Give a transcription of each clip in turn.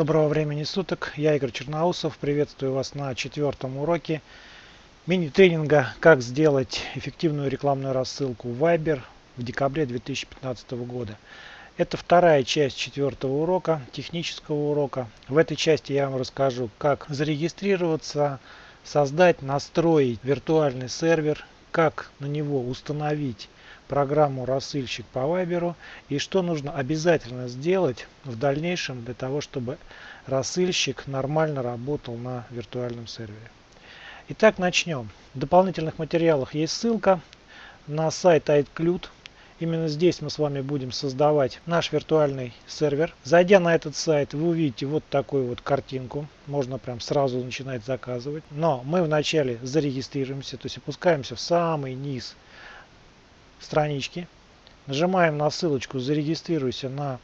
Доброго времени суток, я Игорь Черноусов, приветствую вас на четвертом уроке мини-тренинга «Как сделать эффективную рекламную рассылку в Viber в декабре 2015 года». Это вторая часть четвертого урока, технического урока. В этой части я вам расскажу, как зарегистрироваться, создать, настроить виртуальный сервер, как на него установить программу рассылщик по Вайберу и что нужно обязательно сделать в дальнейшем для того, чтобы рассылщик нормально работал на виртуальном сервере. Итак, начнем. В дополнительных материалах есть ссылка на сайт iCloud. Именно здесь мы с вами будем создавать наш виртуальный сервер. Зайдя на этот сайт, вы увидите вот такую вот картинку. Можно прям сразу начинать заказывать. Но мы вначале зарегистрируемся, то есть опускаемся в самый низ странички. Нажимаем на ссылочку «Зарегистрируйся на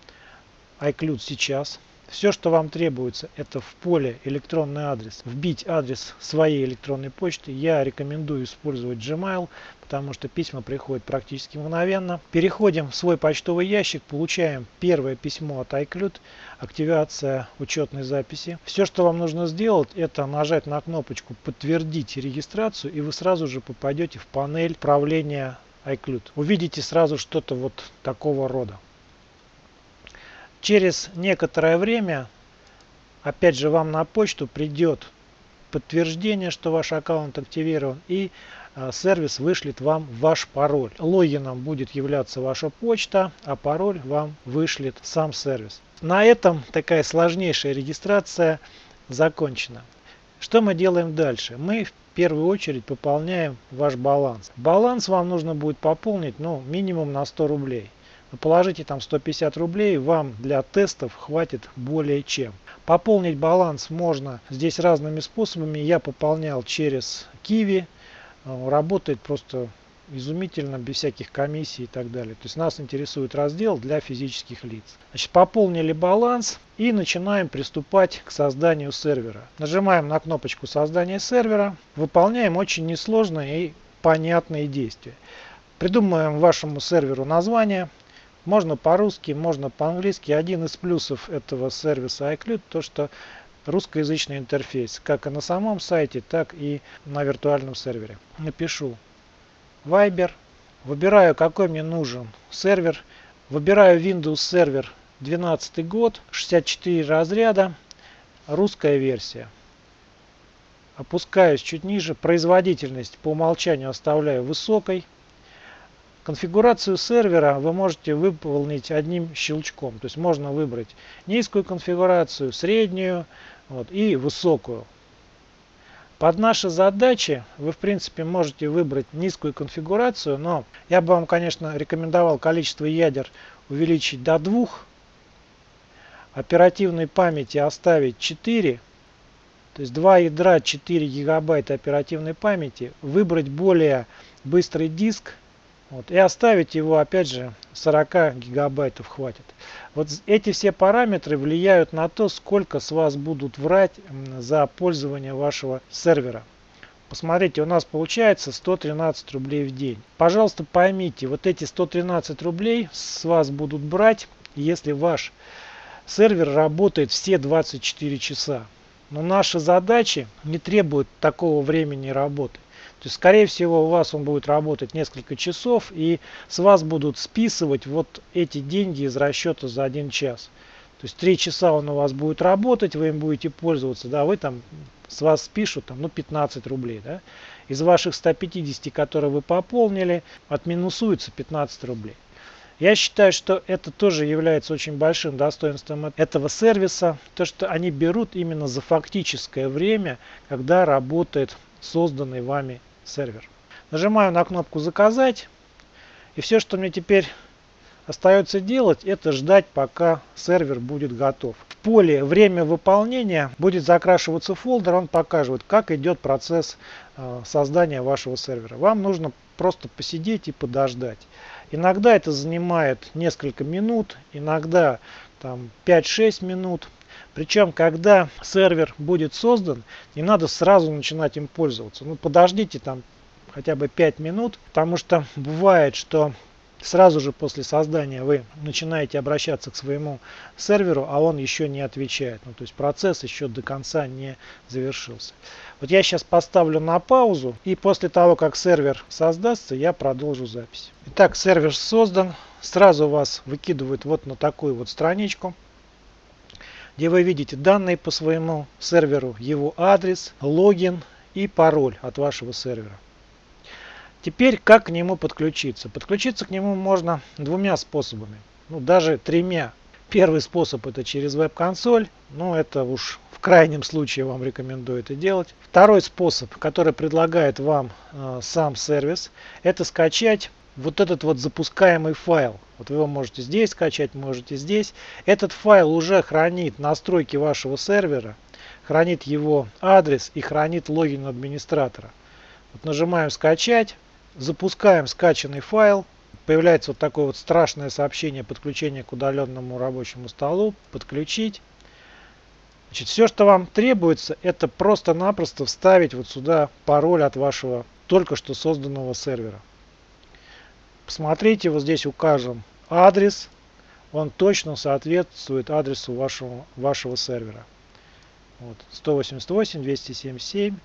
iCloud сейчас». Все, что вам требуется, это в поле электронный адрес. Вбить адрес своей электронной почты. Я рекомендую использовать Gmail, потому что письма приходят практически мгновенно. Переходим в свой почтовый ящик, получаем первое письмо от iCloud, активация учетной записи. Все, что вам нужно сделать, это нажать на кнопочку «Подтвердить регистрацию», и вы сразу же попадете в панель управления iCloud. Увидите сразу что-то вот такого рода. Через некоторое время, опять же, вам на почту придет подтверждение, что ваш аккаунт активирован и а, сервис вышлет вам ваш пароль. Логином будет являться ваша почта, а пароль вам вышлет сам сервис. На этом такая сложнейшая регистрация закончена. Что мы делаем дальше? Мы первую очередь пополняем ваш баланс. Баланс вам нужно будет пополнить ну, минимум на 100 рублей. Положите там 150 рублей, вам для тестов хватит более чем. Пополнить баланс можно здесь разными способами. Я пополнял через Kiwi. Работает просто изумительно, без всяких комиссий и так далее. То есть нас интересует раздел для физических лиц. Значит, пополнили баланс и начинаем приступать к созданию сервера. Нажимаем на кнопочку создания сервера, выполняем очень несложные и понятные действия. Придумаем вашему серверу название. Можно по-русски, можно по-английски. Один из плюсов этого сервиса iCloud то, что русскоязычный интерфейс, как и на самом сайте, так и на виртуальном сервере. Напишу Viber. Выбираю, какой мне нужен сервер. Выбираю Windows Server 12 год, 64 разряда, русская версия. Опускаюсь чуть ниже. Производительность по умолчанию оставляю высокой. Конфигурацию сервера вы можете выполнить одним щелчком. То есть можно выбрать низкую конфигурацию, среднюю вот, и высокую. Под наши задачи вы в принципе можете выбрать низкую конфигурацию, но я бы вам, конечно, рекомендовал количество ядер увеличить до 2, оперативной памяти оставить 4, то есть 2 ядра 4 гигабайта оперативной памяти, выбрать более быстрый диск вот, и оставить его опять же 40 гигабайтов хватит. Вот эти все параметры влияют на то, сколько с вас будут врать за пользование вашего сервера. Посмотрите, у нас получается 113 рублей в день. Пожалуйста, поймите, вот эти 113 рублей с вас будут брать, если ваш сервер работает все 24 часа. Но наши задачи не требуют такого времени работы. То есть, скорее всего, у вас он будет работать несколько часов, и с вас будут списывать вот эти деньги из расчета за один час. То есть, три часа он у вас будет работать, вы им будете пользоваться, да, вы там, с вас спишут там, ну, 15 рублей, да. Из ваших 150, которые вы пополнили, отминусуется 15 рублей. Я считаю, что это тоже является очень большим достоинством этого сервиса, то что они берут именно за фактическое время, когда работает созданный вами сервер. Нажимаю на кнопку «Заказать». И все, что мне теперь остается делать, это ждать, пока сервер будет готов. В поле «Время выполнения» будет закрашиваться фолдер, он покажет, как идет процесс э, создания вашего сервера. Вам нужно просто посидеть и подождать. Иногда это занимает несколько минут, иногда там 5-6 минут. Причем, когда сервер будет создан, не надо сразу начинать им пользоваться. Ну, подождите там хотя бы 5 минут, потому что бывает, что сразу же после создания вы начинаете обращаться к своему серверу, а он еще не отвечает. Ну, то есть процесс еще до конца не завершился. Вот я сейчас поставлю на паузу и после того, как сервер создастся, я продолжу запись. Итак, сервер создан. Сразу вас выкидывают вот на такую вот страничку, где вы видите данные по своему серверу, его адрес, логин и пароль от вашего сервера. Теперь как к нему подключиться? Подключиться к нему можно двумя способами, ну даже тремя. Первый способ это через веб-консоль, но это уж в крайнем случае вам рекомендую это делать. Второй способ, который предлагает вам э, сам сервис, это скачать вот этот вот запускаемый файл. Вот вы его можете здесь скачать, можете здесь. Этот файл уже хранит настройки вашего сервера, хранит его адрес и хранит логин администратора. Вот нажимаем скачать. Запускаем скачанный файл. Появляется вот такое вот страшное сообщение подключения к удаленному рабочему столу. Подключить. Значит, все, что вам требуется, это просто-напросто вставить вот сюда пароль от вашего только что созданного сервера. Посмотрите, вот здесь укажем адрес. Он точно соответствует адресу вашего, вашего сервера. Вот, 188, 277,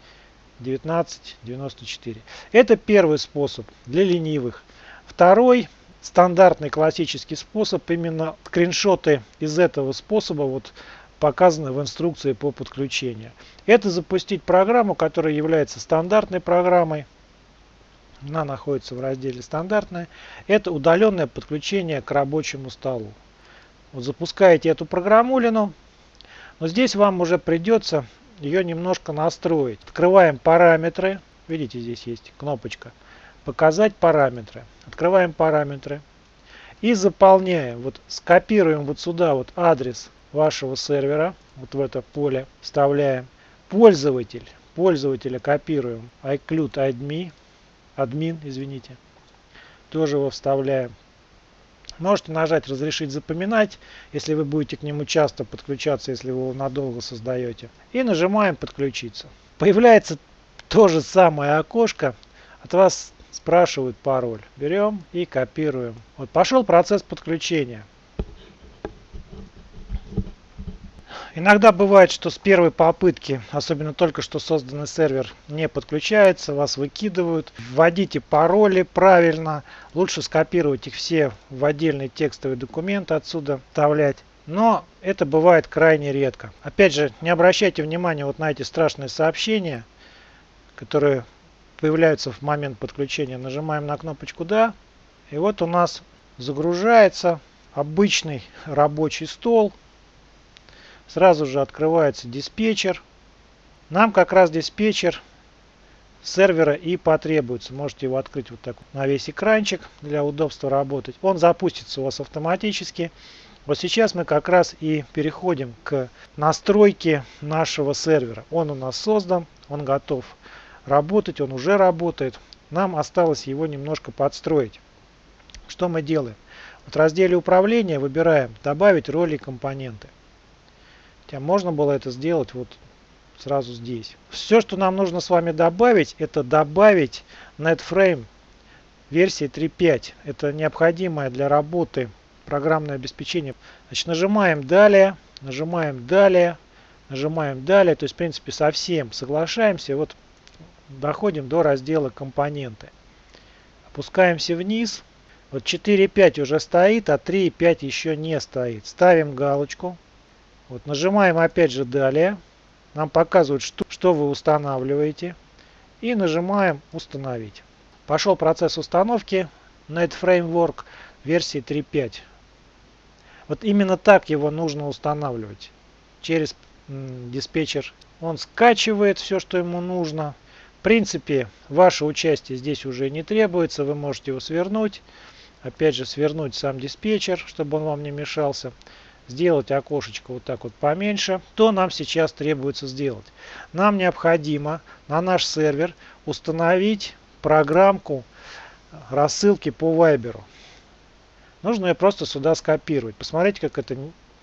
1994. Это первый способ для ленивых. Второй стандартный классический способ, именно скриншоты из этого способа вот показаны в инструкции по подключению. Это запустить программу, которая является стандартной программой. Она находится в разделе стандартная. Это удаленное подключение к рабочему столу. Вот запускаете эту программулину. Но здесь вам уже придется ее немножко настроить. Открываем параметры. Видите, здесь есть кнопочка. Показать параметры. Открываем параметры. И заполняем. Вот скопируем вот сюда вот адрес вашего сервера. Вот в это поле вставляем. Пользователь. Пользователя копируем. iCloud admin. Админ, извините. Тоже его вставляем. Можете нажать «Разрешить запоминать», если вы будете к нему часто подключаться, если вы его надолго создаете. И нажимаем «Подключиться». Появляется то же самое окошко. От вас спрашивают пароль. Берем и копируем. Вот пошел процесс подключения. Иногда бывает, что с первой попытки, особенно только что созданный сервер, не подключается, вас выкидывают. Вводите пароли правильно. Лучше скопировать их все в отдельный текстовый документ, отсюда вставлять. Но это бывает крайне редко. Опять же, не обращайте внимания вот на эти страшные сообщения, которые появляются в момент подключения. Нажимаем на кнопочку «Да». И вот у нас загружается обычный рабочий стол Сразу же открывается диспетчер. Нам как раз диспетчер сервера и потребуется. Можете его открыть вот так на весь экранчик для удобства работать. Он запустится у вас автоматически. Вот сейчас мы как раз и переходим к настройке нашего сервера. Он у нас создан, он готов работать, он уже работает. Нам осталось его немножко подстроить. Что мы делаем? Вот в разделе управления выбираем добавить роли и компоненты. Хотя можно было это сделать вот сразу здесь. Все, что нам нужно с вами добавить, это добавить NetFrame версии 3.5. Это необходимое для работы программное обеспечение. Значит, нажимаем «Далее», нажимаем «Далее», нажимаем «Далее». То есть, в принципе, совсем соглашаемся. Вот доходим до раздела «Компоненты». Опускаемся вниз. Вот 4.5 уже стоит, а 3.5 еще не стоит. Ставим галочку. Вот нажимаем опять же далее. Нам показывают, что, что вы устанавливаете. И нажимаем установить. Пошел процесс установки Net Framework версии 3.5. Вот именно так его нужно устанавливать. Через диспетчер он скачивает все, что ему нужно. В принципе, ваше участие здесь уже не требуется. Вы можете его свернуть. Опять же, свернуть сам диспетчер, чтобы он вам не мешался сделать окошечко вот так вот поменьше, то нам сейчас требуется сделать? Нам необходимо на наш сервер установить программку рассылки по Viber. Нужно ее просто сюда скопировать. Посмотрите, как это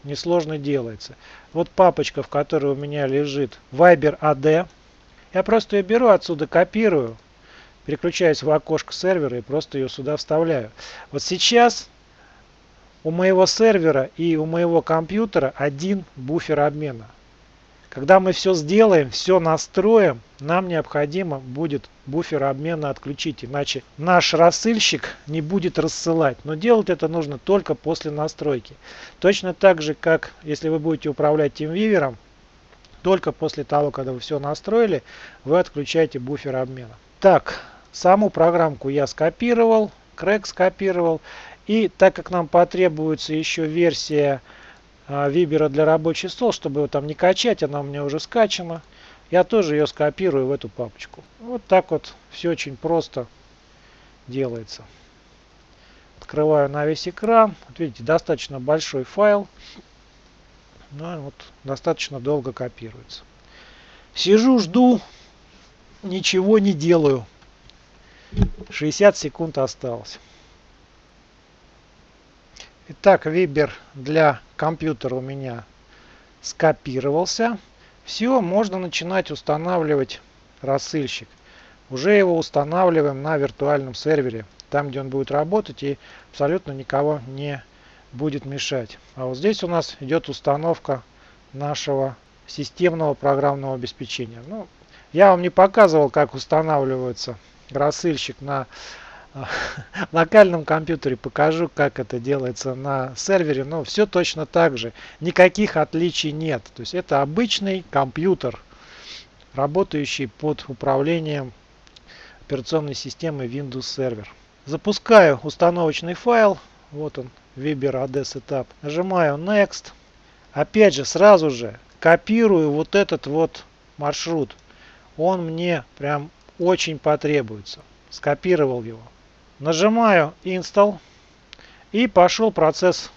несложно делается. Вот папочка, в которой у меня лежит Viber AD. Я просто ее беру отсюда, копирую, переключаюсь в окошко сервера и просто ее сюда вставляю. Вот сейчас у моего сервера и у моего компьютера один буфер обмена. Когда мы все сделаем, все настроим, нам необходимо будет буфер обмена отключить, иначе наш рассылщик не будет рассылать. Но делать это нужно только после настройки. Точно так же, как если вы будете управлять TeamViewer, только после того, когда вы все настроили, вы отключаете буфер обмена. Так, саму программку я скопировал, крэк скопировал. И так как нам потребуется еще версия а, Вибера для рабочий стол, чтобы его там не качать, она у меня уже скачана. Я тоже ее скопирую в эту папочку. Вот так вот все очень просто делается. Открываю на весь экран. Вот видите, достаточно большой файл. Ну, вот достаточно долго копируется. Сижу, жду, ничего не делаю. 60 секунд осталось. Итак, Вибер для компьютера у меня скопировался. Все, можно начинать устанавливать рассылщик. Уже его устанавливаем на виртуальном сервере, там где он будет работать и абсолютно никого не будет мешать. А вот здесь у нас идет установка нашего системного программного обеспечения. Ну, я вам не показывал, как устанавливается рассылщик на локальном компьютере покажу, как это делается на сервере. Но все точно так же. Никаких отличий нет. То есть это обычный компьютер, работающий под управлением операционной системы Windows Server. Запускаю установочный файл. Вот он, Viber AD Setup. Нажимаю Next. Опять же, сразу же копирую вот этот вот маршрут. Он мне прям очень потребуется. Скопировал его. Нажимаю Install. И пошел процесс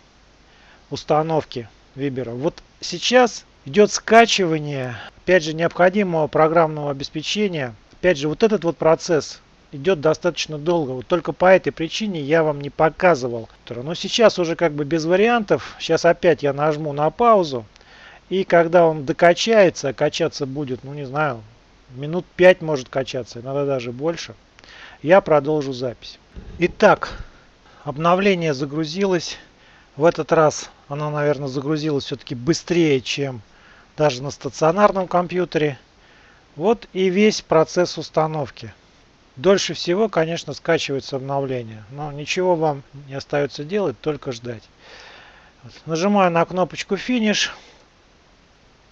установки Вибера. Вот сейчас идет скачивание, опять же, необходимого программного обеспечения. Опять же, вот этот вот процесс идет достаточно долго. Вот только по этой причине я вам не показывал. Но сейчас уже как бы без вариантов. Сейчас опять я нажму на паузу. И когда он докачается, качаться будет, ну не знаю, минут 5 может качаться, иногда даже больше я продолжу запись. Итак, обновление загрузилось. В этот раз оно, наверное, загрузилось все-таки быстрее, чем даже на стационарном компьютере. Вот и весь процесс установки. Дольше всего, конечно, скачивается обновление. Но ничего вам не остается делать, только ждать. Нажимаю на кнопочку «Финиш».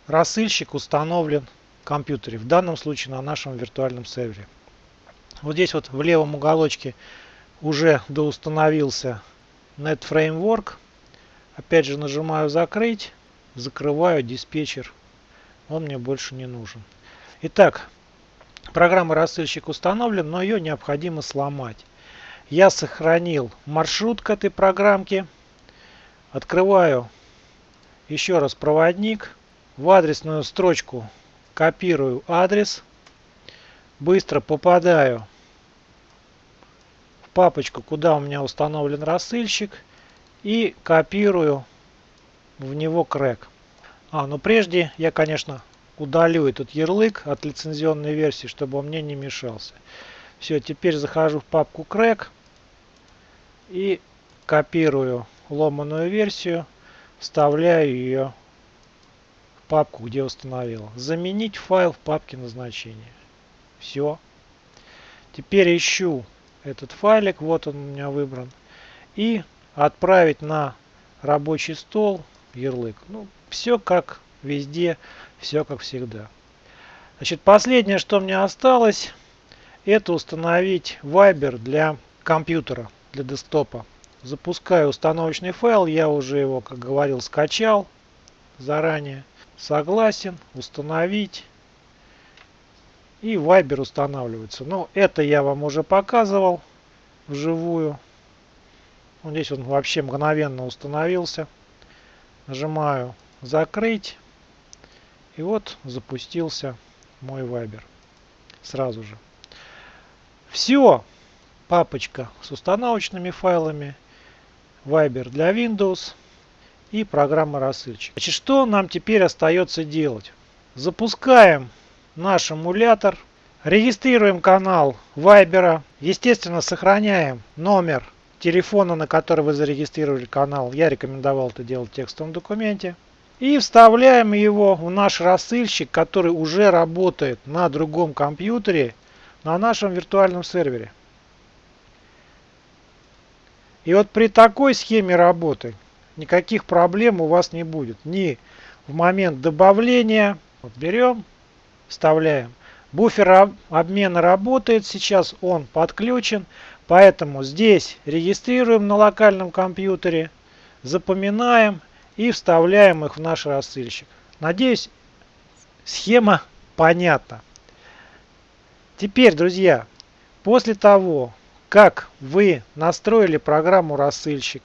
Рассыльщик установлен в компьютере. В данном случае на нашем виртуальном сервере. Вот здесь вот в левом уголочке уже доустановился NetFramework. Опять же нажимаю закрыть, закрываю диспетчер. Он мне больше не нужен. Итак, программа рассылщик установлен, но ее необходимо сломать. Я сохранил маршрут к этой программке. Открываю еще раз проводник. В адресную строчку копирую адрес быстро попадаю в папочку, куда у меня установлен рассылщик и копирую в него крэк. А, но прежде я, конечно, удалю этот ярлык от лицензионной версии, чтобы он мне не мешался. Все, теперь захожу в папку крэк и копирую ломаную версию, вставляю ее в папку, где установил. Заменить файл в папке назначения. Все. Теперь ищу этот файлик, вот он у меня выбран. И отправить на рабочий стол ярлык. Ну, все как везде, все как всегда. Значит, последнее, что мне осталось, это установить Viber для компьютера, для десктопа. Запускаю установочный файл, я уже его, как говорил, скачал заранее. Согласен, установить и Viber устанавливается. Но это я вам уже показывал вживую. Вот здесь он вообще мгновенно установился. Нажимаю закрыть. И вот запустился мой Viber. Сразу же. Все. Папочка с установочными файлами. Viber для Windows. И программа рассыльчик. Значит, что нам теперь остается делать? Запускаем наш эмулятор Регистрируем канал Вайбера. Естественно, сохраняем номер телефона, на который вы зарегистрировали канал. Я рекомендовал это делать в текстовом документе. И вставляем его в наш рассылщик, который уже работает на другом компьютере на нашем виртуальном сервере. И вот при такой схеме работы никаких проблем у вас не будет. Ни в момент добавления. Вот берем, вставляем. Буфер обмена работает сейчас, он подключен. Поэтому здесь регистрируем на локальном компьютере, запоминаем и вставляем их в наш рассылщик. Надеюсь, схема понятна. Теперь, друзья, после того, как вы настроили программу рассылщик,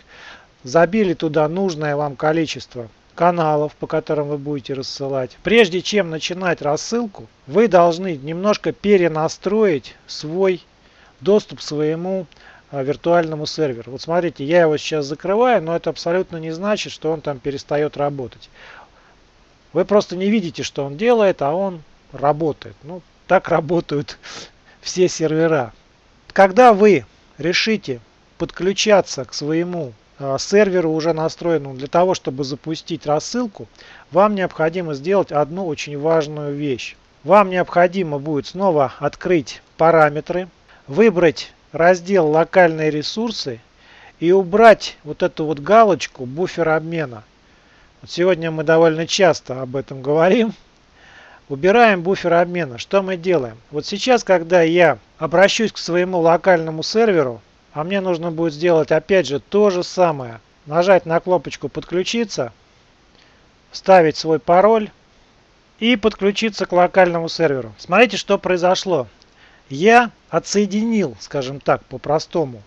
забили туда нужное вам количество каналов, по которым вы будете рассылать. Прежде чем начинать рассылку, вы должны немножко перенастроить свой доступ к своему а, виртуальному серверу. Вот смотрите, я его сейчас закрываю, но это абсолютно не значит, что он там перестает работать. Вы просто не видите, что он делает, а он работает. Ну, так работают все сервера. Когда вы решите подключаться к своему э, серверу уже настроенному для того, чтобы запустить рассылку, вам необходимо сделать одну очень важную вещь. Вам необходимо будет снова открыть параметры, выбрать раздел локальные ресурсы и убрать вот эту вот галочку буфер обмена. Вот сегодня мы довольно часто об этом говорим. Убираем буфер обмена. Что мы делаем? Вот сейчас, когда я обращусь к своему локальному серверу, а мне нужно будет сделать опять же то же самое. Нажать на кнопочку подключиться, вставить свой пароль и подключиться к локальному серверу. Смотрите, что произошло. Я отсоединил, скажем так, по-простому,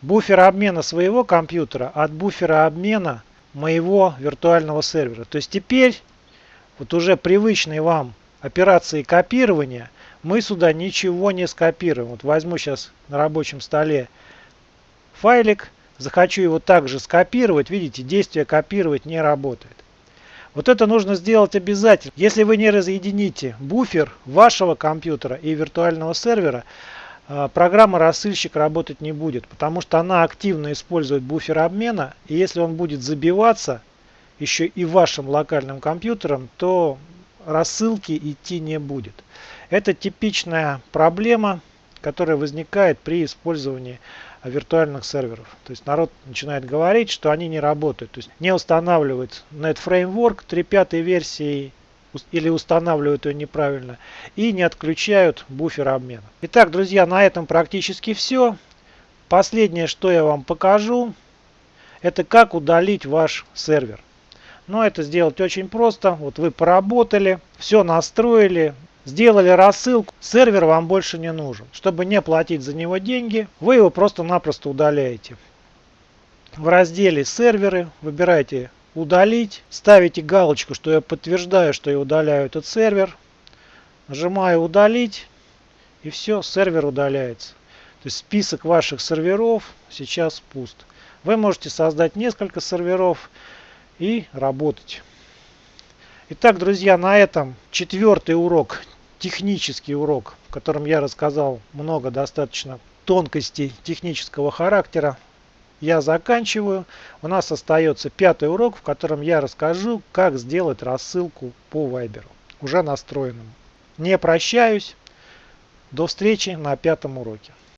буфер обмена своего компьютера от буфера обмена моего виртуального сервера. То есть теперь вот уже привычной вам операции копирования, мы сюда ничего не скопируем. Вот возьму сейчас на рабочем столе файлик, захочу его также скопировать, видите, действие копировать не работает. Вот это нужно сделать обязательно. Если вы не разъедините буфер вашего компьютера и виртуального сервера, а, программа рассылщик работать не будет, потому что она активно использует буфер обмена, и если он будет забиваться, еще и вашим локальным компьютером, то рассылки идти не будет. Это типичная проблема, которая возникает при использовании виртуальных серверов. То есть народ начинает говорить, что они не работают. То есть не устанавливают NetFramework 3.5 версии или устанавливают ее неправильно и не отключают буфер обмена. Итак, друзья, на этом практически все. Последнее, что я вам покажу, это как удалить ваш сервер. Но это сделать очень просто. Вот вы поработали, все настроили, сделали рассылку. Сервер вам больше не нужен. Чтобы не платить за него деньги, вы его просто-напросто удаляете. В разделе серверы выбираете удалить. Ставите галочку, что я подтверждаю, что я удаляю этот сервер. Нажимаю удалить. И все, сервер удаляется. То есть список ваших серверов сейчас пуст. Вы можете создать несколько серверов и работать. Итак, друзья, на этом четвертый урок, технический урок, в котором я рассказал много достаточно тонкостей технического характера, я заканчиваю. У нас остается пятый урок, в котором я расскажу, как сделать рассылку по Viber, уже настроенному. Не прощаюсь. До встречи на пятом уроке.